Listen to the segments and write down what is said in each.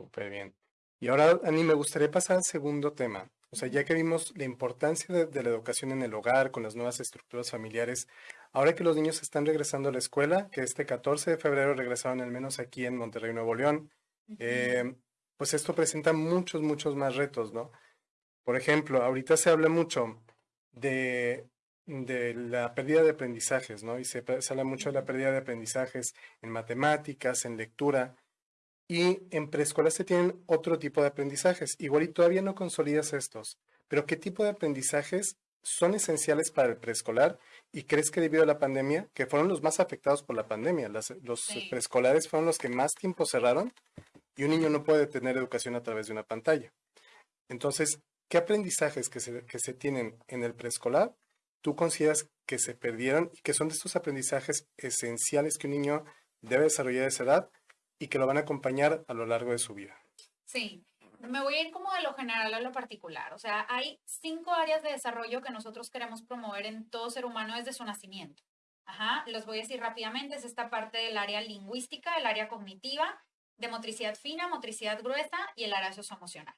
Súper bien. Y ahora, Ani, me gustaría pasar al segundo tema. O sea, ya que vimos la importancia de, la educación en el hogar, con las nuevas estructuras familiares, ahora que los niños están regresando a la escuela, que este 14 de febrero regresaron al menos aquí en Monterrey, Nuevo León, eh, pues esto presenta muchos, muchos más retos, ¿no? Por ejemplo, ahorita se habla mucho de, de la pérdida de aprendizajes, ¿no? Y se, se habla mucho de la pérdida de aprendizajes en matemáticas, en lectura. Y en preescolar se tienen otro tipo de aprendizajes. Igual y todavía no consolidas estos, pero ¿qué tipo de aprendizajes son esenciales para el preescolar? ¿Y crees que debido a la pandemia, que fueron los más afectados por la pandemia, los preescolares fueron los que más tiempo cerraron y un niño no puede tener educación a través de una pantalla? Entonces, ¿qué aprendizajes que se, que se tienen en el preescolar tú consideras que se perdieron y que son de estos aprendizajes esenciales que un niño debe desarrollar a esa edad y que lo van a acompañar a lo largo de su vida. Sí, me voy a ir como de lo general a lo particular. O sea, hay cinco áreas de desarrollo que nosotros queremos promover en todo ser humano desde su nacimiento. Ajá, los voy a decir rápidamente. Es esta parte del área lingüística, el área cognitiva, de motricidad fina, motricidad gruesa y el área socioemocional.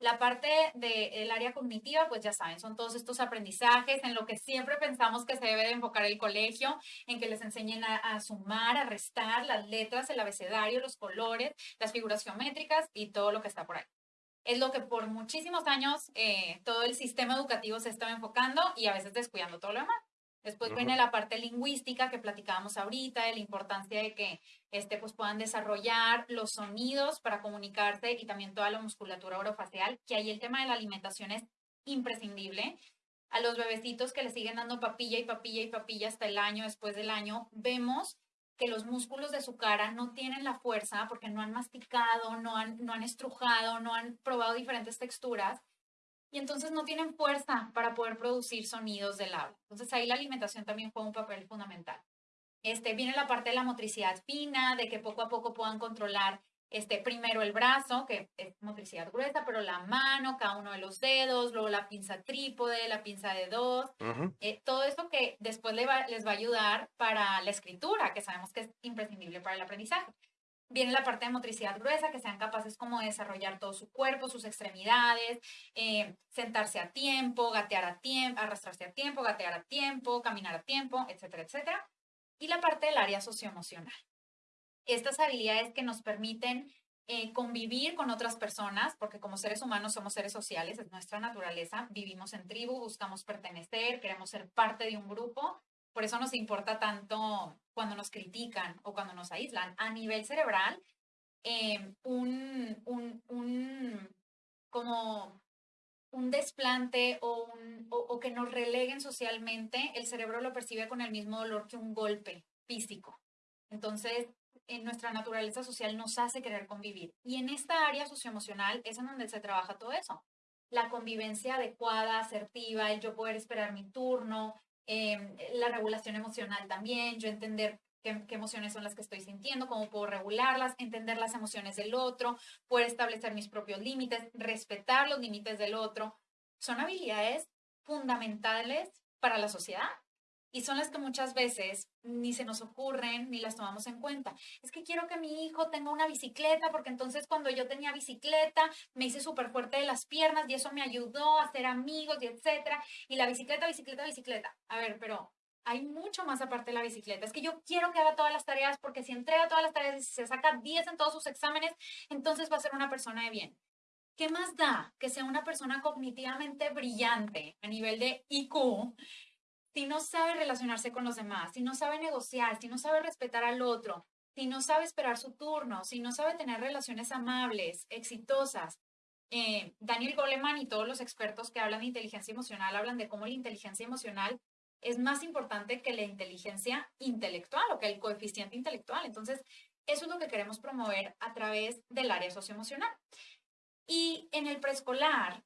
La parte del área cognitiva, pues ya saben, son todos estos aprendizajes en lo que siempre pensamos que se debe de enfocar el colegio, en que les enseñen a, sumar, a restar las letras, el abecedario, los colores, las figuras geométricas y todo lo que está por ahí. Es lo que por muchísimos años eh, todo el sistema educativo se estaba enfocando y a veces descuidando todo lo demás. Después viene la parte lingüística que platicábamos ahorita, de la importancia de que este, pues puedan desarrollar los sonidos para comunicarse y también toda la musculatura orofacial, que ahí el tema de la alimentación es imprescindible. A los bebecitos que le siguen dando papilla y papilla y papilla hasta el año, después del año, vemos que los músculos de su cara no tienen la fuerza porque no han masticado, no han, no han estrujado, no han probado diferentes texturas y entonces no tienen fuerza para poder producir sonidos del habla. Entonces ahí la alimentación también juega un papel fundamental. Este, viene la parte de la motricidad fina, de que poco a poco puedan controlar este, primero el brazo, que es motricidad gruesa, pero la mano, cada uno de los dedos, luego la pinza trípode, la pinza de dos, eh, todo eso que después les va, les va a ayudar para la escritura, que sabemos que es imprescindible para el aprendizaje. Viene la parte de motricidad gruesa, que sean capaces como de desarrollar todo su cuerpo, sus extremidades, eh, sentarse a tiempo, gatear a tiempo, arrastrarse a tiempo, gatear a tiempo, caminar a tiempo, etcétera, etcétera. Y la parte del área socioemocional. Estas habilidades que nos permiten eh, convivir con otras personas, porque como seres humanos somos seres sociales, es nuestra naturaleza, vivimos en tribu, buscamos pertenecer, queremos ser parte de un grupo por eso nos importa tanto cuando nos critican o cuando nos aíslan. A nivel cerebral, em, un, un, un, como un desplante o, un, o, que nos releguen socialmente, el cerebro lo percibe con el mismo dolor que un golpe físico. Entonces, en nuestra naturaleza social nos hace querer convivir. Y en esta área socioemocional es en donde se trabaja todo eso. La convivencia adecuada, asertiva, el yo poder esperar mi turno, Em, la regulación emocional también, yo entender qué, emociones son las que estoy sintiendo, cómo puedo regularlas, entender las emociones del otro, poder establecer mis propios límites, respetar los límites del otro, son habilidades fundamentales para la sociedad y son las que muchas veces ni se nos ocurren ni las tomamos en cuenta. Es que quiero que mi hijo tenga una bicicleta porque entonces cuando yo tenía bicicleta me hice súper fuerte de las piernas y eso me ayudó a hacer amigos y etcétera. Y la bicicleta, bicicleta, bicicleta. A ver, pero hay mucho más aparte de la bicicleta. Es que yo quiero que haga todas las tareas porque si entrega todas las tareas y se saca 10 en todos sus exámenes, entonces va a ser una persona de bien. ¿Qué más da que sea una persona cognitivamente brillante a nivel de IQ si no sabe relacionarse con los demás, si no sabe negociar, si no sabe respetar al otro, si no sabe esperar su turno, si no sabe tener relaciones amables, exitosas. Eh, Daniel Goleman y todos los expertos que hablan de inteligencia emocional hablan de cómo la inteligencia emocional es más importante que la inteligencia intelectual o que el coeficiente intelectual. Entonces, eso es lo que queremos promover a través del área socioemocional. Y en el preescolar,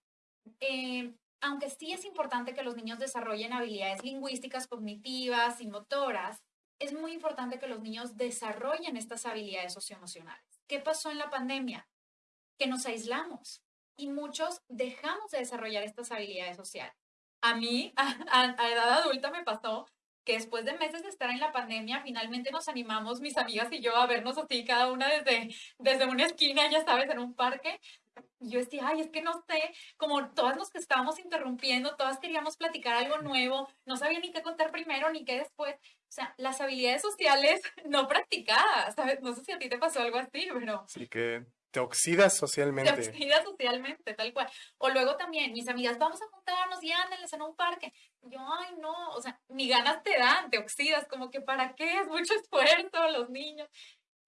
eh, aunque sí es importante que los niños desarrollen habilidades lingüísticas, cognitivas y motoras, es muy importante que los niños desarrollen estas habilidades socioemocionales. ¿Qué pasó en la pandemia? Que nos aislamos y muchos dejamos de desarrollar estas habilidades sociales. A mí, a, edad adulta, me pasó que después de meses de estar en la pandemia, finalmente nos animamos, mis amigas y yo, a vernos así, cada una desde, desde una esquina, ya sabes, en un parque. Y yo decía, ay, es que no sé, como todas nos estábamos interrumpiendo, todas queríamos platicar algo nuevo, no sabía ni qué contar primero ni qué después. O sea, las habilidades sociales no practicadas, ¿sabes? No sé si a ti te pasó algo así, pero... Sí, que te oxidas socialmente. Te oxidas socialmente, tal cual. O luego también, mis amigas, vamos a juntarnos y ándenles en un parque. yo, ay, no, o sea, ni ganas te dan, te oxidas, como que para qué, es mucho esfuerzo, los niños.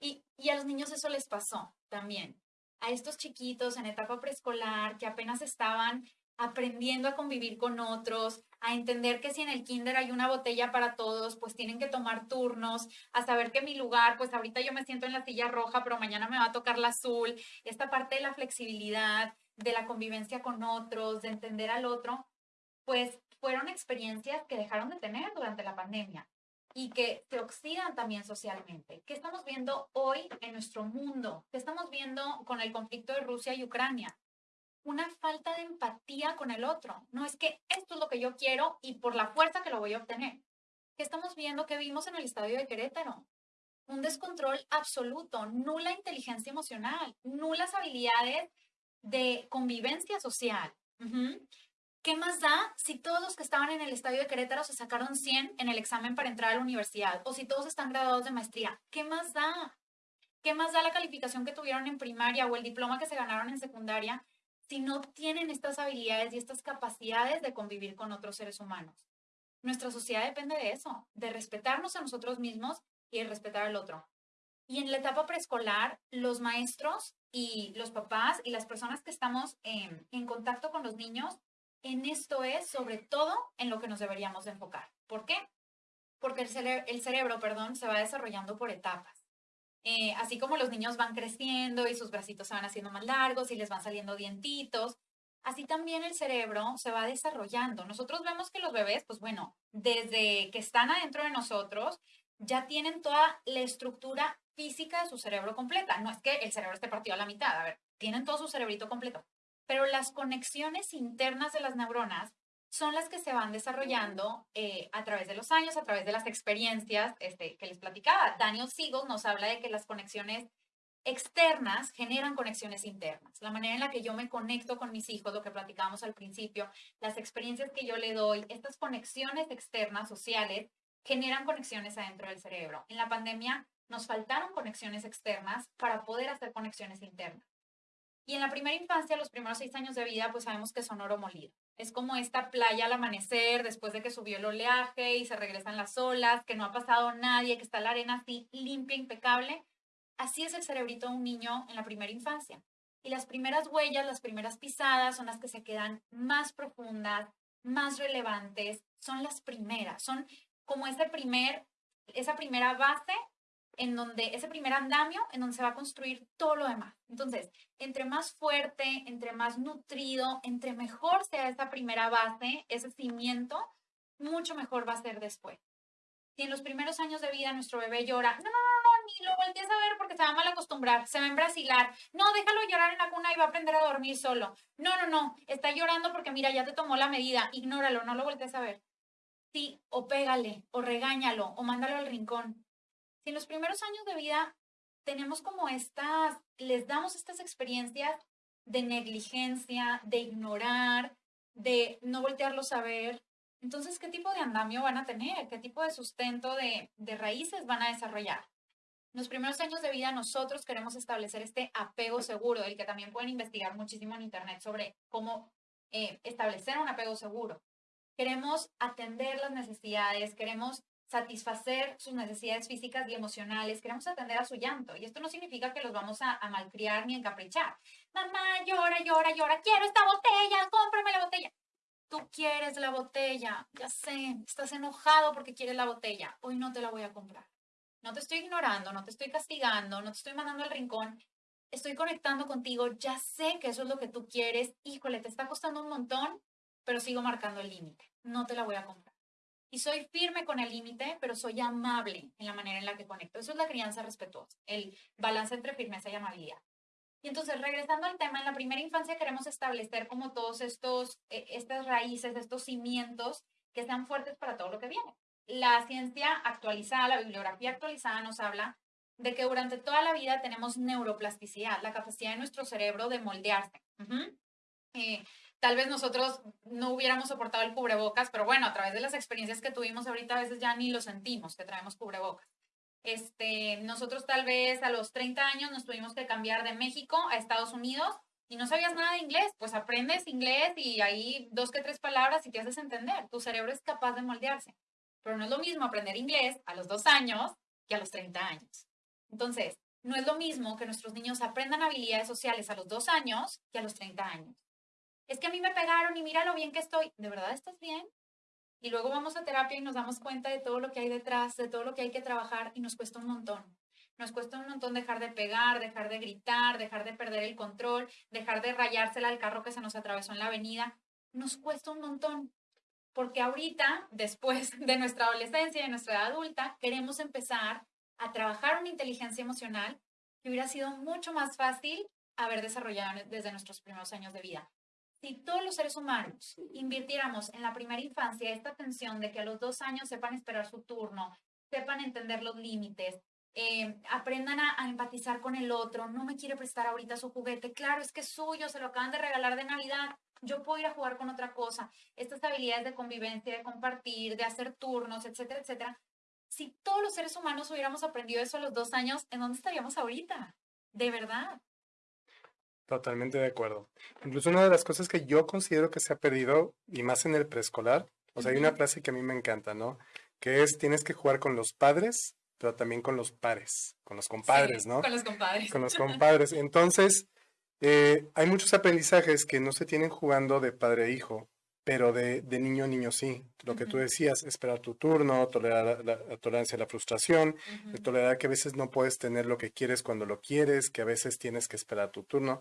Y, y a los niños eso les pasó también. A estos chiquitos en etapa preescolar que apenas estaban aprendiendo a convivir con otros, a entender que si en el kinder hay una botella para todos, pues tienen que tomar turnos, a saber que mi lugar, pues ahorita yo me siento en la silla roja, pero mañana me va a tocar la azul. Esta parte de la flexibilidad, de la convivencia con otros, de entender al otro, pues fueron experiencias que dejaron de tener durante la pandemia y que se oxidan también socialmente. ¿Qué estamos viendo hoy en nuestro mundo? ¿Qué estamos viendo con el conflicto de Rusia y Ucrania? una falta de empatía con el otro. No es que esto es lo que yo quiero y por la fuerza que lo voy a obtener. ¿Qué estamos viendo que vimos en el estadio de Querétaro? Un descontrol absoluto, nula inteligencia emocional, nulas habilidades de convivencia social. ¿Qué más da si todos los que estaban en el estadio de Querétaro se sacaron 100 en el examen para entrar a la universidad? O si todos están graduados de maestría. ¿Qué más da? ¿Qué más da la calificación que tuvieron en primaria o el diploma que se ganaron en secundaria si no tienen estas habilidades y estas capacidades de convivir con otros seres humanos. Nuestra sociedad depende de eso, de respetarnos a nosotros mismos y de respetar al otro. Y en la etapa preescolar, los maestros y los papás y las personas que estamos en, en contacto con los niños, en esto es sobre todo en lo que nos deberíamos enfocar. ¿Por qué? Porque el, el cerebro, perdón, se va desarrollando por etapas. Eh, así como los niños van creciendo y sus bracitos se van haciendo más largos y les van saliendo dientitos, así también el cerebro se va desarrollando. Nosotros vemos que los bebés, pues bueno, desde que están adentro de nosotros, ya tienen toda la estructura física de su cerebro completa. No es que el cerebro esté partido a la mitad, a ver, tienen todo su cerebrito completo. Pero las conexiones internas de las neuronas son las que se van desarrollando eh, a través de los años, a través de las experiencias este, que les platicaba. Daniel Siegel nos habla de que las conexiones externas generan conexiones internas. La manera en la que yo me conecto con mis hijos, lo que platicábamos al principio, las experiencias que yo le doy, estas conexiones externas sociales generan conexiones adentro del cerebro. En la pandemia nos faltaron conexiones externas para poder hacer conexiones internas. Y en la primera infancia, los primeros seis años de vida, pues sabemos que son oro molido. Es como esta playa al amanecer, después de que subió el oleaje y se regresan las olas, que no ha pasado nadie, que está la arena así limpia, impecable. Así es el cerebrito de un niño en la primera infancia. Y las primeras huellas, las primeras pisadas son las que se quedan más profundas, más relevantes, son las primeras, son como ese primer, esa primera base en donde ese primer andamio, en donde se va a construir todo lo demás. Entonces, entre más fuerte, entre más nutrido, entre mejor sea esa primera base, ese cimiento, mucho mejor va a ser después. Si en los primeros años de vida nuestro bebé llora, no, no, no, ni lo voltees a ver porque se va a mal acostumbrar, se va a embrasilar, no, déjalo llorar en la cuna y va a aprender a dormir solo. No, no, no, está llorando porque mira, ya te tomó la medida, ignóralo, no lo voltees a ver. Sí, o pégale, o regáñalo, o mándalo al rincón en los primeros años de vida tenemos como estas, les damos estas experiencias de negligencia, de ignorar, de no voltearlos a ver, entonces, ¿qué tipo de andamio van a tener? ¿Qué tipo de sustento de, de raíces van a desarrollar? En los primeros años de vida nosotros queremos establecer este apego seguro, del que también pueden investigar muchísimo en Internet sobre cómo eh, establecer un apego seguro. Queremos atender las necesidades, queremos satisfacer sus necesidades físicas y emocionales, queremos atender a su llanto. Y esto no significa que los vamos a, malcriar ni encaprichar. Mamá, llora, llora, llora, quiero esta botella, cómprame la botella. Tú quieres la botella, ya sé, estás enojado porque quieres la botella. Hoy no te la voy a comprar. No te estoy ignorando, no te estoy castigando, no te estoy mandando al rincón. Estoy conectando contigo, ya sé que eso es lo que tú quieres. Híjole, te está costando un montón, pero sigo marcando el límite. No te la voy a comprar. Y soy firme con el límite, pero soy amable en la manera en la que conecto. Eso es la crianza respetuosa, el balance entre firmeza y amabilidad. Y entonces, regresando al tema, en la primera infancia queremos establecer como todos estos, eh, estas raíces, estos cimientos que sean fuertes para todo lo que viene. la ciencia actualizada, la bibliografía actualizada nos habla de que durante toda la vida tenemos neuroplasticidad, la capacidad de nuestro cerebro de moldearse. Eh, tal vez nosotros no hubiéramos soportado el cubrebocas, pero bueno, a través de las experiencias que tuvimos ahorita a veces ya ni lo sentimos que traemos cubrebocas. Este, nosotros tal vez a los 30 años nos tuvimos que cambiar de México a Estados Unidos y no sabías nada de inglés, pues aprendes inglés y ahí dos que tres palabras y te haces entender. Tu cerebro es capaz de moldearse. Pero no es lo mismo aprender inglés a los dos años que a los 30 años. Entonces, no es lo mismo que nuestros niños aprendan habilidades sociales a los dos años que a los 30 años. Es que a mí me pegaron y mira lo bien que estoy. ¿De verdad estás bien? Y luego vamos a terapia y nos damos cuenta de todo lo que hay detrás, de todo lo que hay que trabajar y nos cuesta un montón. Nos cuesta un montón dejar de pegar, dejar de gritar, dejar de perder el control, dejar de rayársela al carro que se nos atravesó en la avenida. Nos cuesta un montón. Porque ahorita, después de nuestra adolescencia y de nuestra edad adulta, queremos empezar a trabajar una inteligencia emocional que hubiera sido mucho más fácil haber desarrollado desde nuestros primeros años de vida. Si todos los seres humanos invirtiéramos en la primera infancia esta atención de que a los dos años sepan esperar su turno, sepan entender los límites, eh, aprendan a, empatizar con el otro, no me quiere prestar ahorita su juguete, claro, es que es suyo, se lo acaban de regalar de Navidad, yo puedo ir a jugar con otra cosa. Estas habilidades de convivencia, de compartir, de hacer turnos, etcétera, etcétera. Si todos los seres humanos hubiéramos aprendido eso a los dos años, ¿en dónde estaríamos ahorita? De verdad. Totalmente de acuerdo. Incluso una de las cosas que yo considero que se ha perdido, y más en el preescolar, o sea, hay una frase que a mí me encanta, ¿no? Que es, tienes que jugar con los padres pero también con los pares, con los compadres, ¿no? Con los compadres. Con los compadres. Entonces, eh, hay muchos aprendizajes que no se tienen jugando de padre a hijo, pero de, niño a niño sí. Lo que tú decías, esperar tu turno, tolerar la, tolerancia a la frustración, tolerar que a veces no puedes tener lo que quieres cuando lo quieres, que a veces tienes que esperar tu turno.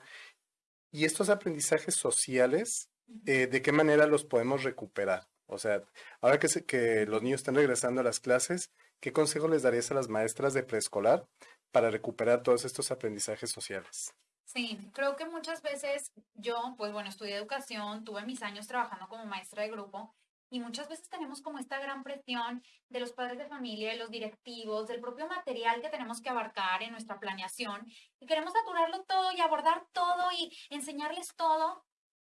Y estos aprendizajes sociales, eh, ¿de qué manera los podemos recuperar? O sea, ahora que, que los niños están regresando a las clases, ¿qué consejo les darías a las maestras de preescolar para recuperar todos estos aprendizajes sociales? Sí, creo que muchas veces yo, pues bueno, estudié educación, tuve mis años trabajando como maestra de grupo y muchas veces tenemos como esta gran presión de los padres de familia, de los directivos, del propio material que tenemos que abarcar en nuestra planeación y queremos saturarlo todo y abordar todo y enseñarles todo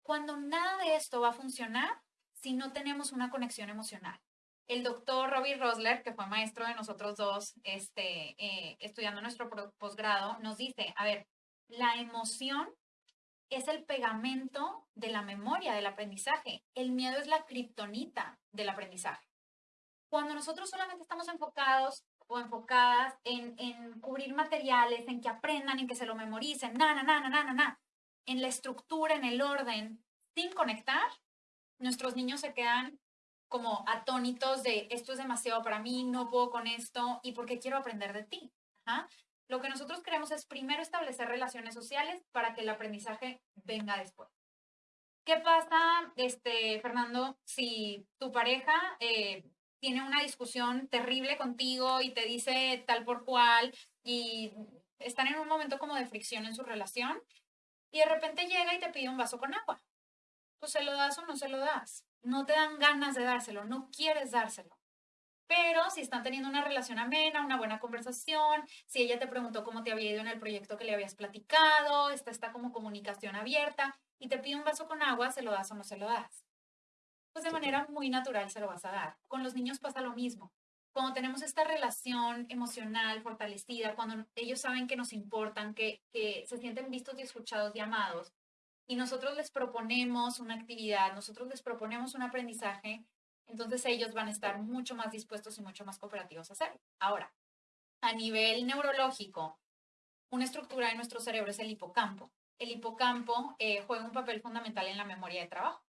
cuando nada de esto va a funcionar si no tenemos una conexión emocional. El doctor Robbie Rosler, que fue maestro de nosotros dos, este, eh, estudiando nuestro posgrado, nos dice, a ver, la emoción es el pegamento de la memoria del aprendizaje. El miedo es la kriptonita del aprendizaje. Cuando nosotros solamente estamos enfocados o enfocadas en, en cubrir materiales, en que aprendan, en que se lo memoricen, na, na, na, na, na, na, en la estructura, en el orden, sin conectar, nuestros niños se quedan como atónitos de esto es demasiado para mí, no puedo con esto y porque quiero aprender de ti. Lo que nosotros queremos es primero establecer relaciones sociales para que el aprendizaje venga después. ¿Qué pasa, este, Fernando, si tu pareja eh, tiene una discusión terrible contigo y te dice tal por cual y están en un momento como de fricción en su relación y de repente llega y te pide un vaso con agua? Pues se lo das o no se lo das no te dan ganas de dárselo, no quieres dárselo. Pero si están teniendo una relación amena, una buena conversación, si ella te preguntó cómo te había ido en el proyecto que le habías platicado, está, está como comunicación abierta y te pide un vaso con agua, ¿se lo das o no se lo das? Pues de manera muy natural se lo vas a dar. Con los niños pasa lo mismo. Cuando tenemos esta relación emocional fortalecida, cuando ellos saben que nos importan, que, que se sienten vistos y escuchados y amados, y nosotros les proponemos una actividad, nosotros les proponemos un aprendizaje, entonces ellos van a estar mucho más dispuestos y mucho más cooperativos a hacerlo. Ahora, a nivel neurológico, una estructura de nuestro cerebro es el hipocampo. El hipocampo eh, juega un papel fundamental en la memoria de trabajo.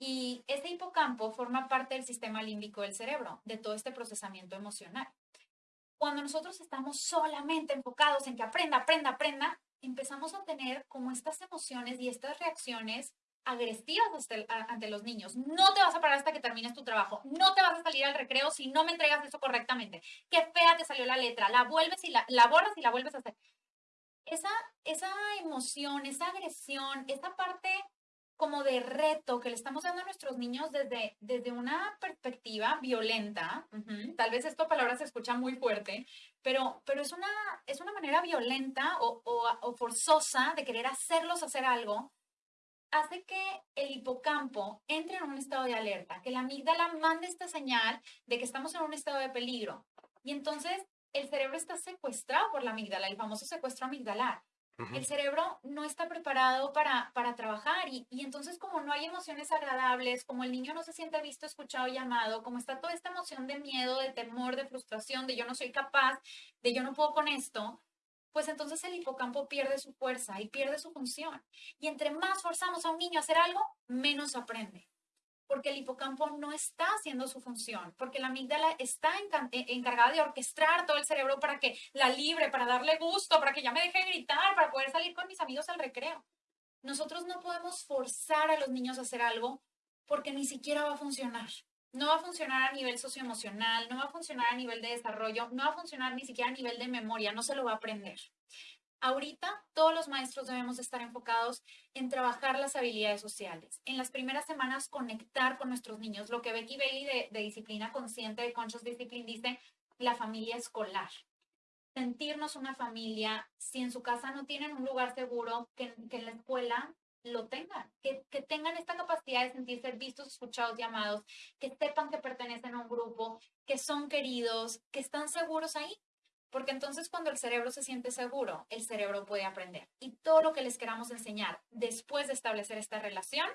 Y ese hipocampo forma parte del sistema límbico del cerebro, de todo este procesamiento emocional. Cuando nosotros estamos solamente enfocados en que aprenda, aprenda, aprenda, empezamos a tener como estas emociones y estas reacciones agresivas ante los niños. No te vas a parar hasta que termines tu trabajo. No te vas a salir al recreo si no me entregas eso correctamente. Qué fea te salió la letra. La vuelves y la, la borras y la vuelves a hacer. Esa, esa emoción, esa agresión, esa parte como de reto que le estamos dando a nuestros niños desde, desde una perspectiva violenta. Tal vez esta palabra se escucha muy fuerte, pero, pero es, una, es una manera violenta o, o forzosa de querer hacerlos hacer algo hace que el hipocampo entre en un estado de alerta, que la amígdala mande esta señal de que estamos en un estado de peligro. Y entonces el cerebro está secuestrado por la amígdala, el famoso secuestro amigdalar. El cerebro no está preparado para, para trabajar y, y, entonces como no hay emociones agradables, como el niño no se siente visto, escuchado, llamado, como está toda esta emoción de miedo, de temor, de frustración, de yo no soy capaz, de yo no puedo con esto, pues entonces el hipocampo pierde su fuerza y pierde su función. Y entre más forzamos a un niño a hacer algo, menos aprende porque el hipocampo no está haciendo su función, porque la amígdala está eh, encargada de orquestar todo el cerebro para que la libre, para darle gusto, para que ya me deje gritar, para poder salir con mis amigos al recreo. Nosotros no podemos forzar a los niños a hacer algo porque ni siquiera va a funcionar. No va a funcionar a nivel socioemocional, no va a funcionar a nivel de desarrollo, no va a funcionar ni siquiera a nivel de memoria, no se lo va a aprender. Ahorita todos los maestros debemos estar enfocados en trabajar las habilidades sociales. En las primeras semanas conectar con nuestros niños. Lo que Becky Bailey de, disciplina consciente, de Conscious Discipline, dice, la familia escolar. Sentirnos una familia, si en su casa no tienen un lugar seguro, que, en la escuela lo tengan, que, que, tengan esta capacidad de sentirse vistos, escuchados, llamados, que sepan que pertenecen a un grupo, que son queridos, que están seguros ahí. Porque entonces cuando el cerebro se siente seguro, el cerebro puede aprender. Y todo lo que les queramos enseñar después de establecer esta relación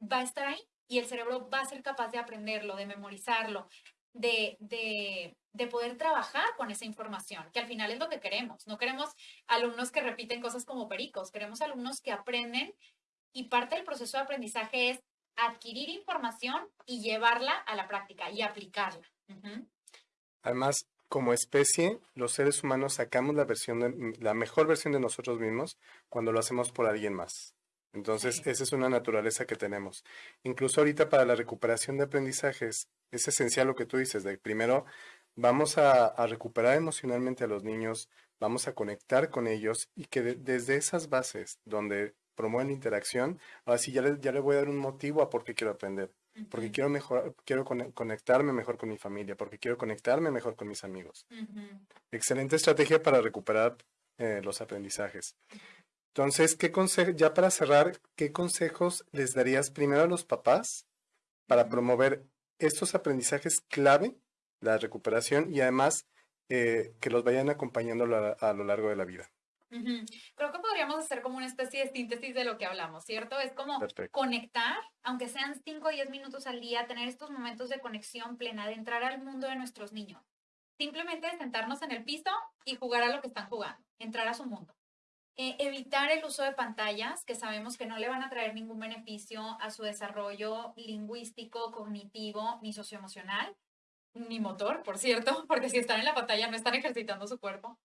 va a estar ahí y el cerebro va a ser capaz de aprenderlo, de memorizarlo, de, de, de, poder trabajar con esa información, que al final es lo que queremos. No queremos alumnos que repiten cosas como pericos, queremos alumnos que aprenden y parte del proceso de aprendizaje es adquirir información y llevarla a la práctica y aplicarla. Además, como especie, los seres humanos sacamos la versión de, la mejor versión de nosotros mismos cuando lo hacemos por alguien más. Entonces, esa es una naturaleza que tenemos. Incluso ahorita para la recuperación de aprendizajes, es esencial lo que tú dices, de primero vamos a, recuperar emocionalmente a los niños, vamos a conectar con ellos y que desde esas bases donde promueven la interacción, ahora sí ya ya le voy a dar un motivo a por qué quiero aprender porque quiero mejor, quiero conectarme mejor con mi familia, porque quiero conectarme mejor con mis amigos. Excelente estrategia para recuperar eh, los aprendizajes. Entonces, ¿qué ya para cerrar, qué consejos les darías primero a los papás para promover estos aprendizajes clave, la recuperación y además eh, que los vayan acompañando a lo largo de la vida? Creo que podríamos hacer como una especie de síntesis de lo que hablamos, ¿cierto? Es como conectar, aunque sean 5 o 10 minutos al día, tener estos momentos de conexión plena, de entrar al mundo de nuestros niños. Simplemente sentarnos en el piso y jugar a lo que están jugando, entrar a su mundo. Eh, evitar el uso de pantallas, que sabemos que no le van a traer ningún beneficio a su desarrollo lingüístico, cognitivo, ni socioemocional, ni motor, por cierto, porque si están en la pantalla no están ejercitando su cuerpo.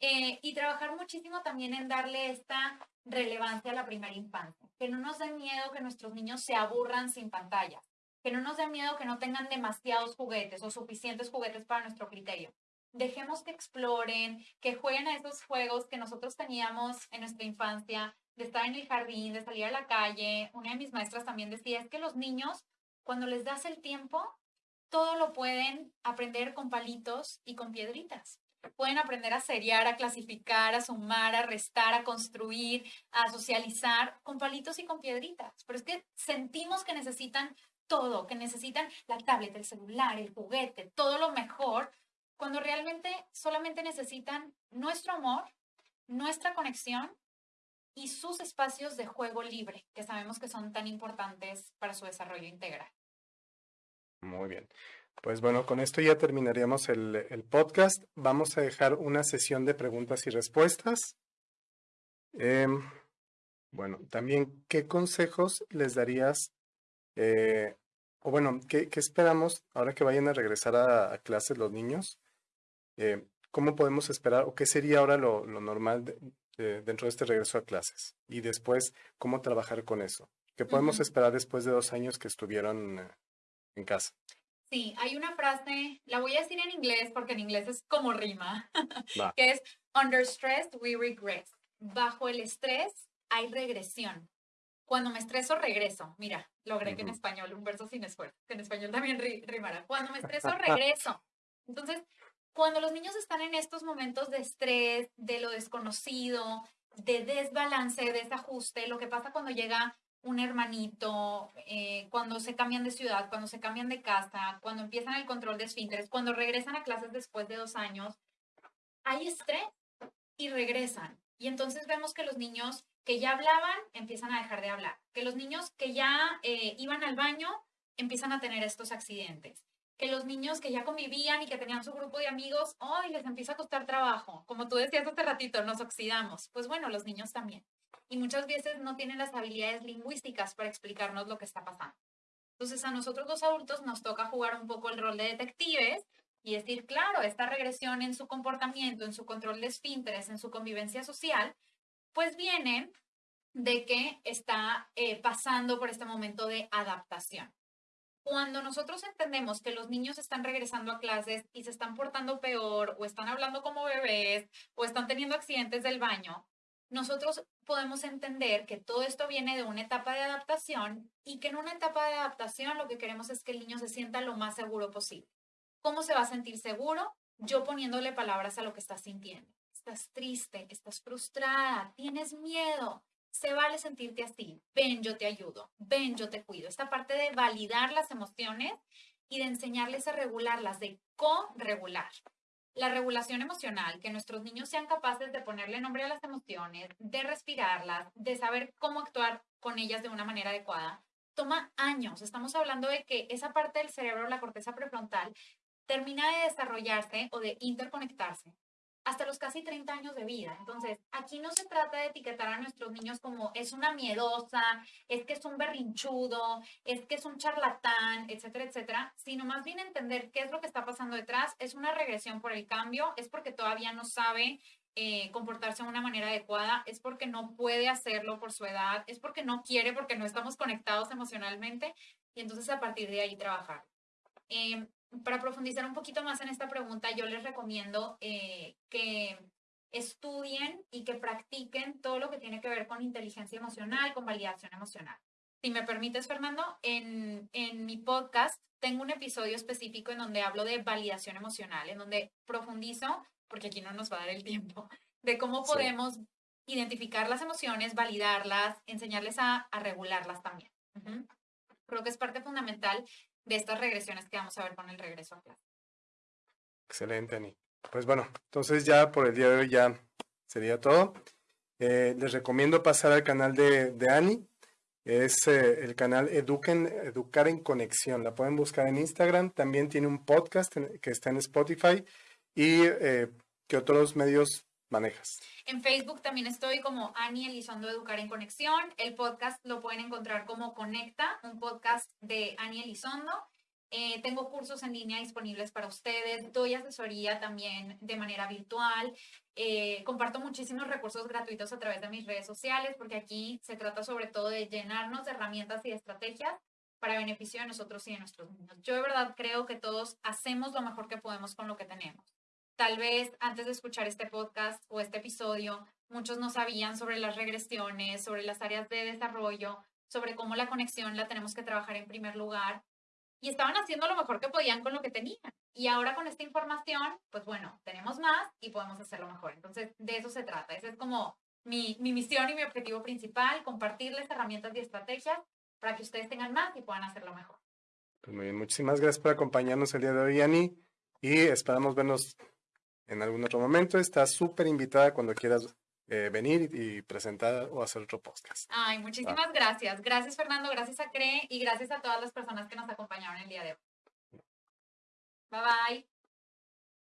Eh, y trabajar muchísimo también en darle esta relevancia a la primera infancia. Que no nos dé miedo que nuestros niños se aburran sin pantalla. Que no nos dé miedo que no tengan demasiados juguetes o suficientes juguetes para nuestro criterio. Dejemos que exploren, que jueguen a esos juegos que nosotros teníamos en nuestra infancia, de estar en el jardín, de salir a la calle. Una de mis maestras también decía, es que los niños, cuando les das el tiempo, todo lo pueden aprender con palitos y con piedritas pueden aprender a seriar, a clasificar, a sumar, a restar, a construir, a socializar con palitos y con piedritas. Pero es que sentimos que necesitan todo, que necesitan la tablet, el celular, el juguete, todo lo mejor, cuando realmente solamente necesitan nuestro amor, nuestra conexión y sus espacios de juego libre, que sabemos que son tan importantes para su desarrollo integral. Muy bien. Pues bueno, con esto ya terminaríamos el, podcast. Vamos a dejar una sesión de preguntas y respuestas. Em, bueno, también, ¿qué consejos les darías? Eh, o bueno, ¿qué, esperamos ahora que vayan a regresar a, clases los niños? Eh, ¿Cómo podemos esperar o qué sería ahora lo, normal dentro de este regreso a clases? Y después, ¿cómo trabajar con eso? ¿Qué podemos esperar después de dos años que estuvieron eh, en casa? Sí, hay una frase, la voy a decir en inglés porque en inglés es como rima, que es Under stress we regress. Bajo el estrés hay regresión. Cuando me estreso, regreso. Mira, logré que en español, un verso sin esfuerzo, que en español también rimara. Cuando me estreso, regreso. Entonces, cuando los niños están en estos momentos de estrés, de lo desconocido, de desbalance, de desajuste, lo que pasa cuando llega un hermanito, eh, cuando se cambian de ciudad, cuando se cambian de casa, cuando empiezan el control de esfínteres, cuando regresan a clases después de dos años, hay estrés y regresan. Y entonces vemos que los niños que ya hablaban empiezan a dejar de hablar, que los niños que ya eh, iban al baño empiezan a tener estos accidentes, que los niños que ya convivían y que tenían su grupo de amigos, hoy les empieza a costar trabajo. Como tú decías hace ratito, nos oxidamos. Pues bueno, los niños también. Y muchas veces no tienen las habilidades lingüísticas para explicarnos lo que está pasando. Entonces a nosotros los adultos nos toca jugar un poco el rol de detectives y decir, claro, esta regresión en su comportamiento, en su control de esfínteres, en su convivencia social, pues viene de que está eh, pasando por este momento de adaptación. Cuando nosotros entendemos que los niños están regresando a clases y se están portando peor o están hablando como bebés o están teniendo accidentes del baño, nosotros podemos entender que todo esto viene de una etapa de adaptación y que en una etapa de adaptación lo que queremos es que el niño se sienta lo más seguro posible. ¿Cómo se va a sentir seguro? Yo poniéndole palabras a lo que está sintiendo estás triste, estás frustrada, tienes miedo, se vale sentirte así. Ven, yo te ayudo. Ven, yo te cuido. Esta parte de validar las emociones y de enseñarles a regularlas, de co-regular. La regulación emocional, que nuestros niños sean capaces de ponerle nombre a las emociones, de respirarlas, de saber cómo actuar con ellas de una manera adecuada, toma años. Estamos hablando de que esa parte del cerebro, la corteza prefrontal, termina de desarrollarse o de interconectarse hasta los casi 30 años de vida. Entonces, aquí no se trata de etiquetar a nuestros niños como es una miedosa, es que es un berrinchudo, es que es un charlatán, etcétera, etcétera, sino más bien entender qué es lo que está pasando detrás. Es una regresión por el cambio, es porque todavía no sabe eh, comportarse de una manera adecuada, es porque no puede hacerlo por su edad, es porque no quiere, porque no estamos conectados emocionalmente, y entonces a partir de ahí trabajar. Em, para profundizar un poquito más en esta pregunta, yo les recomiendo eh, que estudien y que practiquen todo lo que tiene que ver con inteligencia emocional, con validación emocional. Si me permites, Fernando, en, en mi podcast tengo un episodio específico en donde hablo de validación emocional, en donde profundizo, porque aquí no nos va a dar el tiempo, de cómo podemos identificar las emociones, validarlas, enseñarles a, a regularlas también. Creo que es parte fundamental de estas regresiones que vamos a ver con el regreso a clase. Excelente, Ani. Pues bueno, entonces ya por el día de hoy ya sería todo. Eh, les recomiendo pasar al canal de, de Ani. Es eh, el canal Educar en Conexión. La pueden buscar en Instagram. También tiene un podcast que está en Spotify. ¿Y eh, qué otros medios manejas? En Facebook también estoy como Ani Elizondo Educar en Conexión. El podcast lo pueden encontrar como Conecta, un podcast de Ani Elizondo. Eh, tengo cursos en línea disponibles para ustedes, doy asesoría también de manera virtual, eh, comparto muchísimos recursos gratuitos a través de mis redes sociales porque aquí se trata sobre todo de llenarnos de herramientas y de estrategias para beneficio de nosotros y de nuestros niños. Yo de verdad creo que todos hacemos lo mejor que podemos con lo que tenemos. Tal vez antes de escuchar este podcast o este episodio, muchos no sabían sobre las regresiones, sobre las áreas de desarrollo, sobre cómo la conexión la tenemos que trabajar en primer lugar. Y estaban haciendo lo mejor que podían con lo que tenían. Y ahora con esta información, pues bueno, tenemos más y podemos hacerlo mejor. Entonces, de eso se trata. Esa es como mi, mi misión y mi objetivo principal, compartirles herramientas y estrategias para que ustedes tengan más y puedan hacerlo mejor. Pues muy bien, muchísimas gracias por acompañarnos el día de hoy, Ani, y esperamos vernos en algún otro momento. Estás súper invitada cuando quieras eh, venir y, presentar o hacer otro podcast. Ay, muchísimas gracias. Gracias, Fernando. Gracias a CRE y gracias a todas las personas que nos acompañaron el día de hoy. Bye bye.